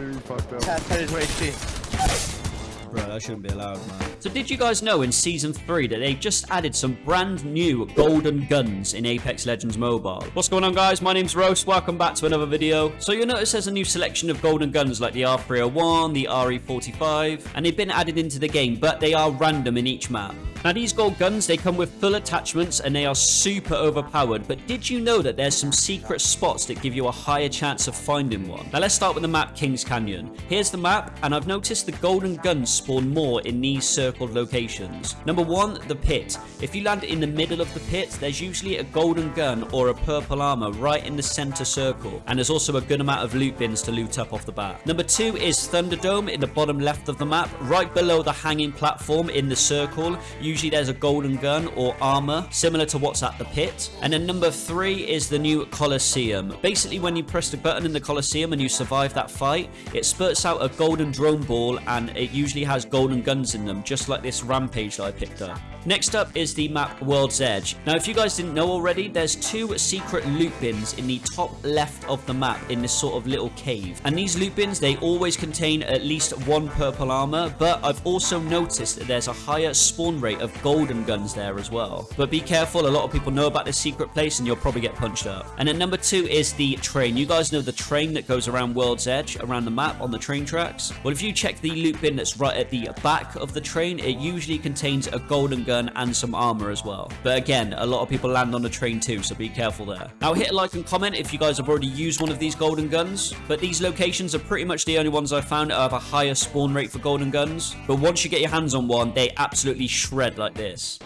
Fucked up. That is what HP. Bro, that shouldn't be allowed, man. So did you guys know in Season 3 that they've just added some brand new golden guns in Apex Legends Mobile? What's going on guys? My name's Roast. Welcome back to another video. So you'll notice there's a new selection of golden guns like the R301, the RE45, and they've been added into the game, but they are random in each map. Now these gold guns, they come with full attachments and they are super overpowered, but did you know that there's some secret spots that give you a higher chance of finding one? Now let's start with the map Kings Canyon. Here's the map, and I've noticed the golden guns spawn more in these circled locations. Number one, the pit. If you land in the middle of the pit, there's usually a golden gun or a purple armor right in the center circle, and there's also a good amount of loot bins to loot up off the bat. Number two is Thunderdome in the bottom left of the map, right below the hanging platform in the circle. Usually there's a golden gun or armor, similar to what's at the pit. And then number three is the new Colosseum. Basically, when you press the button in the Colosseum and you survive that fight, it spurts out a golden drone ball and it usually has golden guns in them, just like this Rampage that I picked up. Next up is the map World's Edge. Now, if you guys didn't know already, there's two secret loot bins in the top left of the map in this sort of little cave. And these loot bins, they always contain at least one purple armor, but I've also noticed that there's a higher spawn rate of golden guns there as well. But be careful, a lot of people know about this secret place and you'll probably get punched up. And then number two is the train. You guys know the train that goes around World's Edge, around the map on the train tracks? Well, if you check the loot bin that's right at the back of the train, it usually contains a golden gun and some armor as well. But again, a lot of people land on the train too, so be careful there. Now hit a like and comment if you guys have already used one of these golden guns. But these locations are pretty much the only ones I found that have a higher spawn rate for golden guns. But once you get your hands on one, they absolutely shred like this.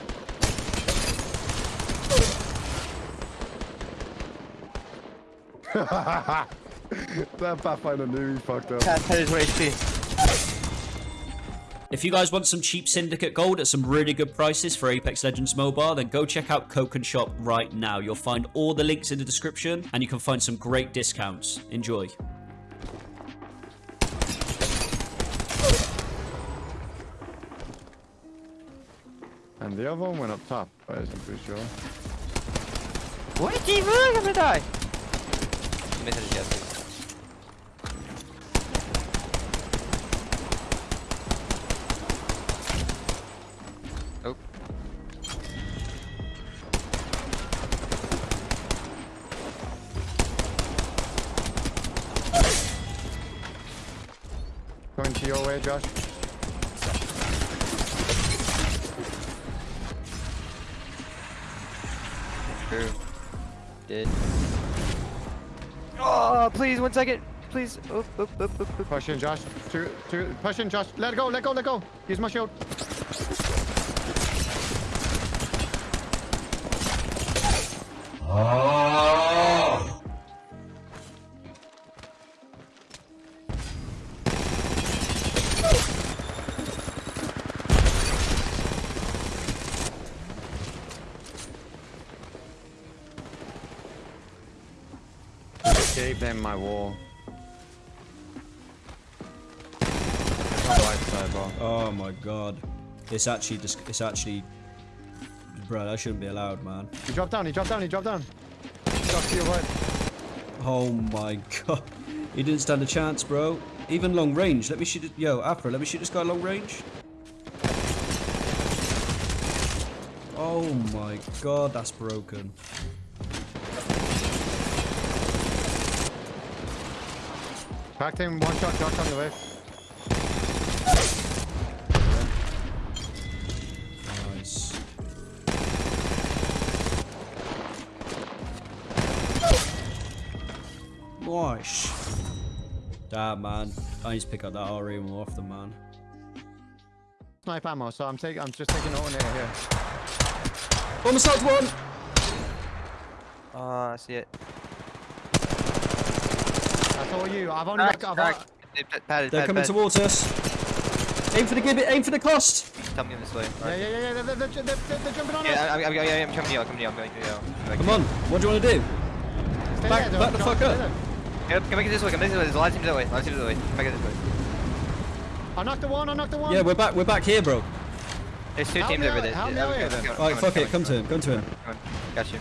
that Pathfinder knew he fucked up. That is what HP. If you guys want some cheap Syndicate gold at some really good prices for Apex Legends Mobile, then go check out Coken Shop right now. You'll find all the links in the description, and you can find some great discounts. Enjoy. And the other one went up top, I isn't pretty sure. What? He really gonna die? To your way, Josh. True. Did. Oh, please, one second. Please. Oop, oop, oop, oop, oop. Push in, Josh. Two, two, push in, Josh. Let go, let go, let go. Use my shield. Ah. Gave them my wall. On right side, bro. Oh my god. It's actually just, it's actually, bro, that shouldn't be allowed, man. He dropped down, he dropped down, he dropped down. Josh, to your right. Oh my god. He didn't stand a chance, bro. Even long range. Let me shoot it. Yo, Afro, let me shoot this guy long range. Oh my god, that's broken. Cracked him, one shot, Josh on the way. Nice. Nice. Damn, man. I need to pick up that RE more often, man. Snipe ammo, so I'm taking, I'm just taking it on here. here. Almost knocked one! Oh, I see it. That's all you. I've only Crack, got, crack. I've, They pa- padded, They're padded, coming padded. towards us. Aim for the gibbet, aim for the cost! Come in this way. yeah, yeah, yeah, yeah, they're, they're, they're, they're, they're jumping on us. Yeah, I'm, I'm, I'm, I'm coming to you. I'm coming to you. I'm going to you. I'm going Come on, what do you want to do? Stay back- there, back the fuck up. there. Yeah, come back this way. Come back this way. There's a lot of teams that way. A lot of teams that way. Come back this way. I knocked the one, I knocked the one. Yeah, we're back, we're back here, bro. There's two Help teams over out, there. help Yeah, out okay, here okay, then. Alright, come fuck on, it, come to him, come to him. Come on. Got you.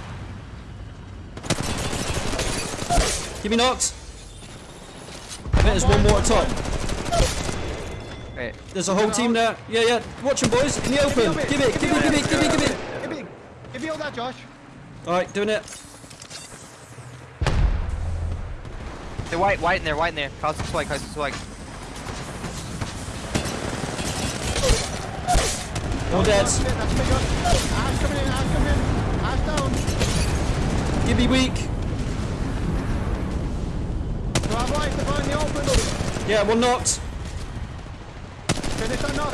Give me knocks. Think there's one more at top. Wait. There's a whole team there. Yeah, yeah. Watch them, boys. In the open. Give it, give it, give it, give it, give it. Give me, give me all that, Josh. All right, doing it. They're white, white in there, white in there. Cosmic swag, cosmic swag. All dead. That's that's me, Josh. Ash coming in, Ash coming in. Ash down. Give me weak. To our right, they're in the open. Yeah, one knocked. Finish that knock.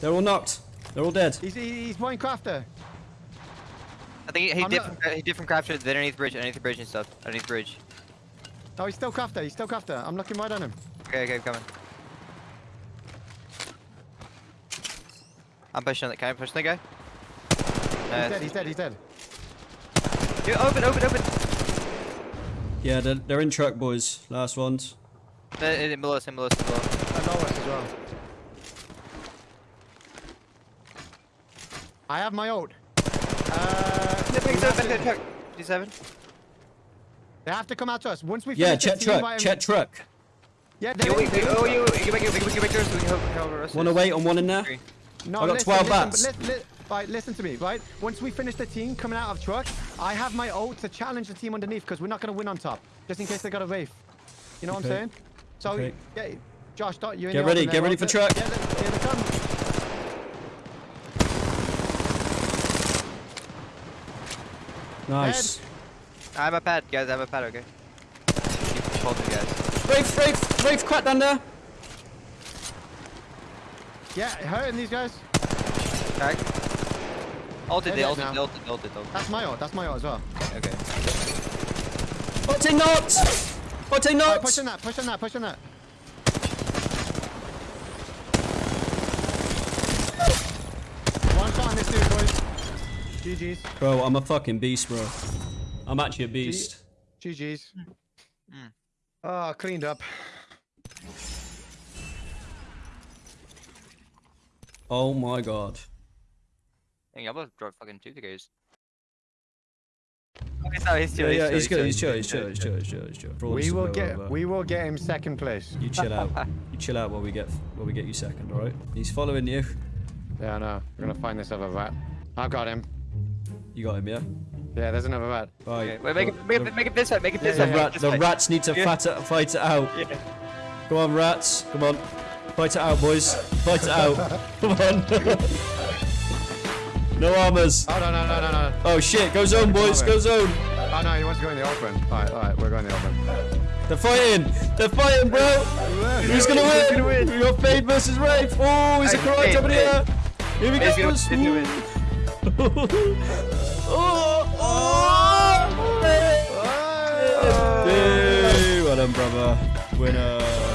They're all knocked. They're all dead. He's, he's Minecrafter. I think he, he I'm did not- from, he did from crafter underneath bridge, underneath the bridge and stuff. Underneath the bridge. No, he's still crafter. He's still crafter. I'm looking right on him. Okay, okay, I'm coming. I'm pushing on that. Can I push the guy? He's Nice. dead. He's dead. He's dead. Dude, open, open, open. Yeah, they're, they're in truck, boys. Last ones. Uh, in below us, in below us, in below us. And Lois as well. I have my ult. Uh, we have to- D7. they have to come out to us. Once we Yeah, check truck. Check truck. Yeah, they Yo, wait, wait, oh, you, you can make it, we can make it yours so we can help, help the rest of Wanna us. wait on one in there? Three. No, I got listen, 12 listen, bats. Li- li- right, listen to me, right? Once we finish the team coming out of truck, I have my ult to challenge the team underneath because we're not going to win on top, just in case they got a wraith. You know what I'm saying? So, Okay. yeah, Josh, don't, you're in Get the ready, get ready for truck. Yeah, they- here they come. Nice. I have a pad, guys. I have a pad, okay? Keep holding, guys. Wraith, Wraith, Wraith, crack down there. Yeah, hurting these guys. Crack. Ulted, They're ulted, they ulted, they ulted, ulted. That's my ult. That's my ult as well. Okay. Otte knocked. Otte Right, knocked. push on that. Push on that. Push on that. One shot on this dude, boys. GG's. Bro, I'm a fucking beast, bro. I'm actually a beast. GG's. Mm. Oh, cleaned up. Oh my god. Dang, I almost dropped fucking two guys. Okay, no, he's chill, Yeah, yeah, he's chill, good. He's chill. He's chill. He's chill. He's chill. He's chill. For We will get over. we will get him second place. You chill out. You chill out while we get while we get you second. All right. He's following you. Yeah, I know. We're gonna find this other rat. I've got him. You got him, yeah. Yeah, there's another rat. Right. Okay, wait, make it, make it, make it this way, make it this Yeah, The, yeah, rat, this the side. rats need to Yeah. fat it, fight it out. Yeah. Come on, rats. Come on. Fight it out, boys. Fight it out. Come on. no armors. Oh no no no no no. Oh shit. Go zone, boys. Go zone. Oh no, he wants to go in the open. Alright, alright, we're going in the open. They're fighting. They're fighting, bro. Who's gonna win? gonna win? We got Fade versus Wraith. Oh, he's a karate in the. Here we go. Fade's gonna- boys. Gonna win. oh, oh, Fade. Hey, well done, brother. Winner.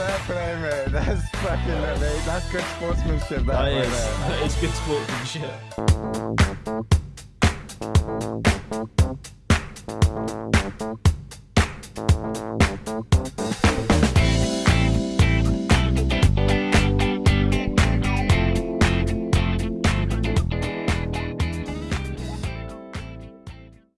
Fair play, mate. That's fucking mate. That's good sportsmanship. That, That right is, there. that is good sportsmanship.